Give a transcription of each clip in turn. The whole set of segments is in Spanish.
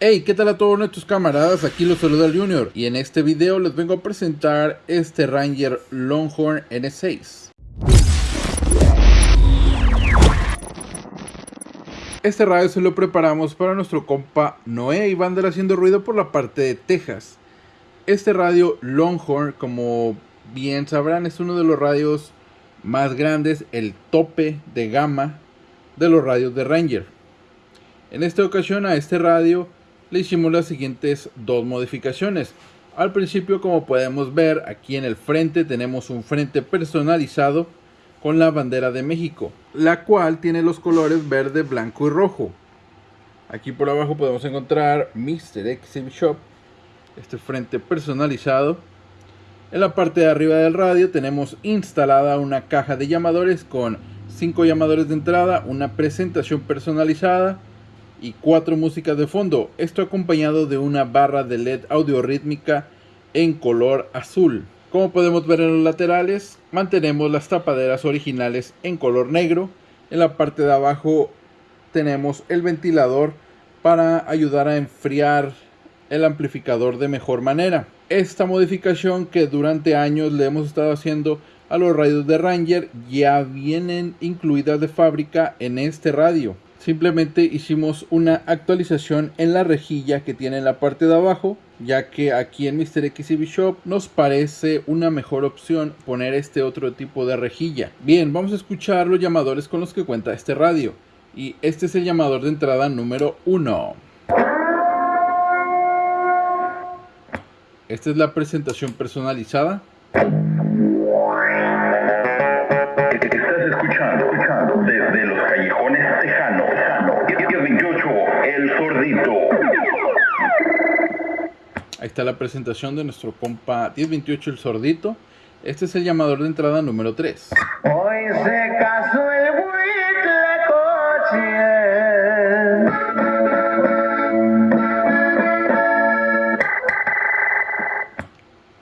Hey, ¿qué tal a todos nuestros camaradas? Aquí los saluda el Junior y en este video les vengo a presentar este Ranger Longhorn N6. Este radio se lo preparamos para nuestro compa Noé y Vander haciendo ruido por la parte de Texas. Este radio Longhorn, como bien sabrán, es uno de los radios más grandes, el tope de gama de los radios de Ranger. En esta ocasión a este radio le hicimos las siguientes dos modificaciones. Al principio como podemos ver aquí en el frente tenemos un frente personalizado con la bandera de México, la cual tiene los colores verde, blanco y rojo. Aquí por abajo podemos encontrar Mr. Exhibit Shop, este frente personalizado. En la parte de arriba del radio tenemos instalada una caja de llamadores con 5 llamadores de entrada, una presentación personalizada, y cuatro músicas de fondo. Esto acompañado de una barra de LED audio rítmica en color azul. Como podemos ver en los laterales, mantenemos las tapaderas originales en color negro. En la parte de abajo tenemos el ventilador para ayudar a enfriar el amplificador de mejor manera. Esta modificación que durante años le hemos estado haciendo a los radios de Ranger ya vienen incluidas de fábrica en este radio. Simplemente hicimos una actualización en la rejilla que tiene en la parte de abajo, ya que aquí en Mr. XCB Shop nos parece una mejor opción poner este otro tipo de rejilla. Bien, vamos a escuchar los llamadores con los que cuenta este radio. Y este es el llamador de entrada número 1. Esta es la presentación personalizada. Está la presentación de nuestro compa 1028 el sordito. Este es el llamador de entrada número 3. Hoy se casó el.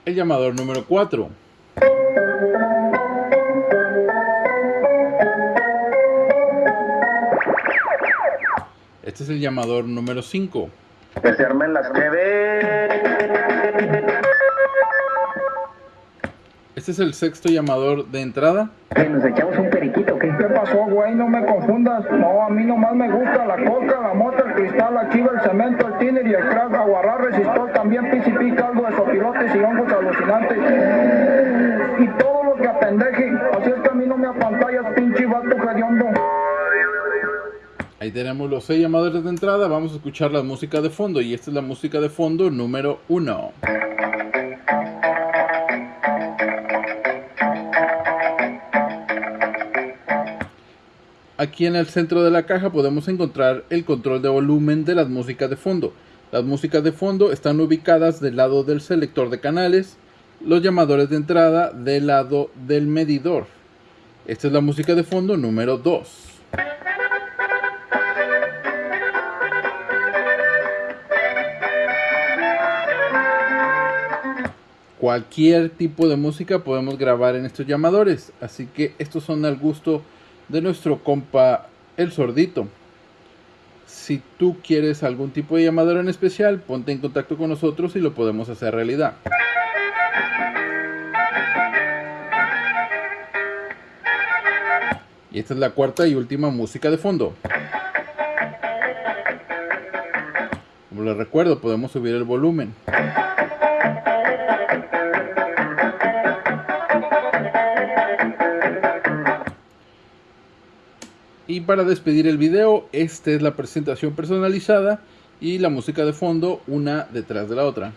El llamador número 4. Este es el llamador número 5 que se armen las que Este es el sexto llamador de entrada. Que nos echamos un periquito, ¿qué? ¿Qué pasó, güey? No me confundas. No, a mí nomás me gusta la coca, la mota, el cristal, la chiva, el cemento, el tiner y el crack, aguarrar, resistor, también PCP, caldo de sopilotes y hongos alucinantes. Ahí tenemos los seis llamadores de entrada. Vamos a escuchar la música de fondo. Y esta es la música de fondo número uno. Aquí en el centro de la caja podemos encontrar el control de volumen de las músicas de fondo. Las músicas de fondo están ubicadas del lado del selector de canales, los llamadores de entrada del lado del medidor. Esta es la música de fondo número 2. Cualquier tipo de música podemos grabar en estos llamadores. Así que estos son al gusto de nuestro compa el sordito. Si tú quieres algún tipo de llamador en especial, ponte en contacto con nosotros y lo podemos hacer realidad. Y esta es la cuarta y última música de fondo. Como les recuerdo, podemos subir el volumen. Y para despedir el video, esta es la presentación personalizada y la música de fondo una detrás de la otra.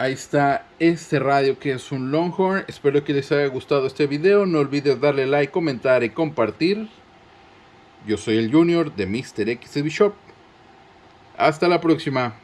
Ahí está este radio que es un Longhorn. Espero que les haya gustado este video. No olvides darle like, comentar y compartir. Yo soy el Junior de Mr. XB Shop. Hasta la próxima.